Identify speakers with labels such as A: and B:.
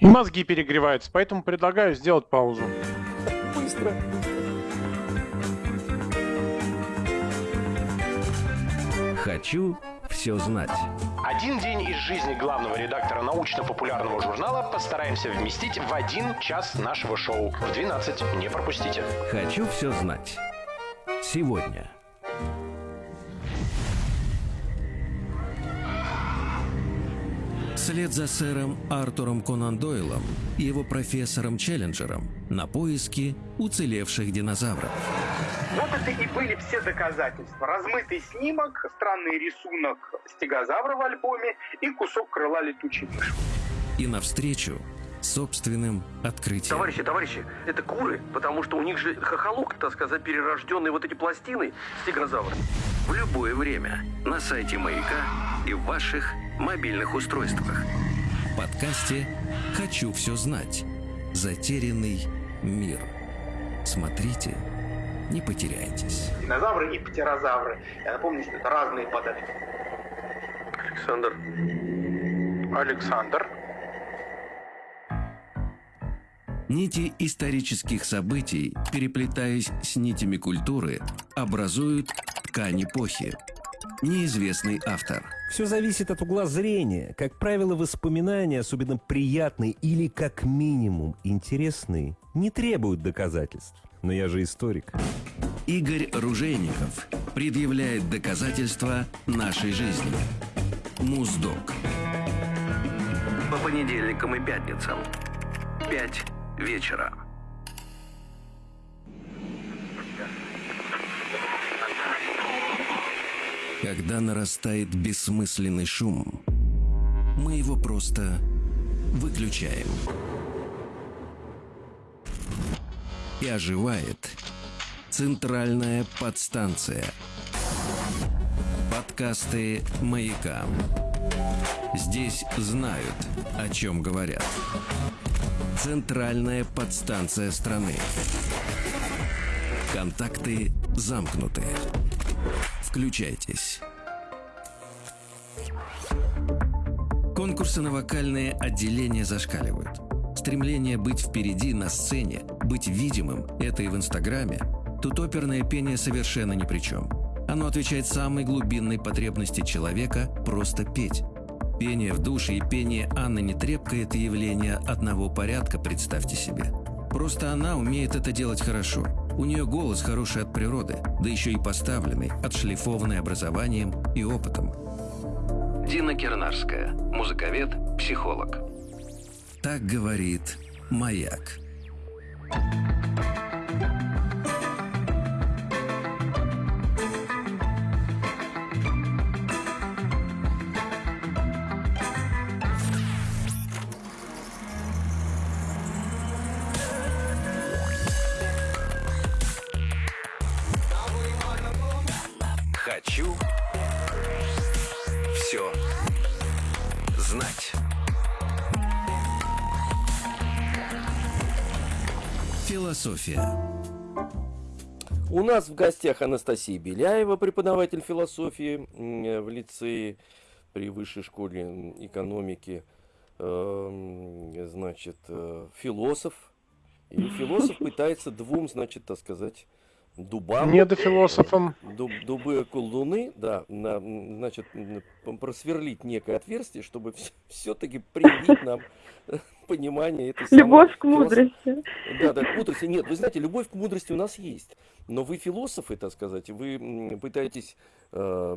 A: И мозги перегреваются, поэтому предлагаю сделать паузу.
B: Быстро.
C: Хочу все знать.
D: Один день из жизни главного редактора научно-популярного журнала постараемся вместить в один час нашего шоу. В 12 не пропустите.
C: Хочу все знать. Сегодня. Вслед за сэром Артуром Конан Дойлом и его профессором Челленджером на поиски уцелевших динозавров.
E: Вот это и были все доказательства. Размытый снимок, странный рисунок стегозавра в альбоме и кусок крыла летучей мыши.
C: И навстречу собственным открытием.
B: Товарищи, товарищи, это куры, потому что у них же хохолок, так сказать, перерожденные вот эти пластины стегозавра.
C: В любое время на сайте Маяка и в ваших мобильных устройствах. В подкасте «Хочу все знать». Затерянный мир. Смотрите, не потеряйтесь.
E: Динозавры и птерозавры. Я напомню, что это разные подали.
B: Александр,
A: Александр.
C: Нити исторических событий, переплетаясь с нитями культуры, образуют ткань эпохи. Неизвестный автор.
F: Все зависит от угла зрения. Как правило, воспоминания, особенно приятные или как минимум интересные, не требуют доказательств. Но я же историк.
C: Игорь Ружейников предъявляет доказательства нашей жизни. Муздок.
B: по понедельникам и пятницам. Пять вечера.
C: Когда нарастает бессмысленный шум, мы его просто выключаем. И оживает центральная подстанция. Подкасты «Маяка». Здесь знают, о чем говорят. Центральная подстанция страны. Контакты замкнуты. Включайтесь. Конкурсы на вокальные отделения зашкаливают. Стремление быть впереди на сцене, быть видимым – это и в Инстаграме. Тут оперное пение совершенно ни при чем. Оно отвечает самой глубинной потребности человека – просто петь. Пение в душе и пение Анны Нетребко – это явление одного порядка, представьте себе. Просто она умеет это делать хорошо. У нее голос хороший от природы, да еще и поставленный, отшлифованный образованием и опытом. Дина Кернарская, музыковед, психолог. Так говорит «Маяк». Хочу Философия.
B: У нас в гостях Анастасия Беляева, преподаватель философии м, в лицее при высшей школе экономики, эм, значит, э, философ. И философ пытается двум, значит, так сказать, дубам,
A: Недофилософом.
B: дуб, дубы колдуны, да, на, значит, просверлить некое отверстие, чтобы все-таки привить нам понимание этой самой
G: Любовь к
B: философ-
G: мудрости.
B: да, да, к мудрости. Нет, вы знаете, любовь к мудрости у нас есть. Но вы философы, так сказать, вы пытаетесь э,